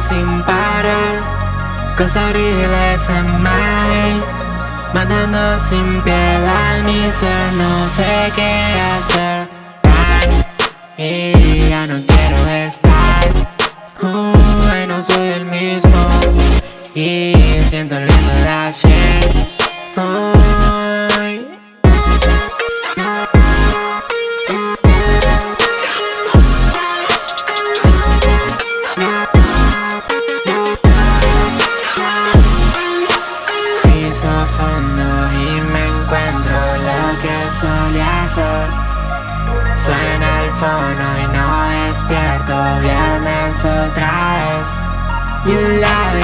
sin parar Cosas horribles en más Matando sin piedad mi ser No sé qué hacer. Y ya no quiero estar uh, no soy el mismo Y siento el viento de ayer y ser Suena el fono y no despierto. Viernes otra vez. You lie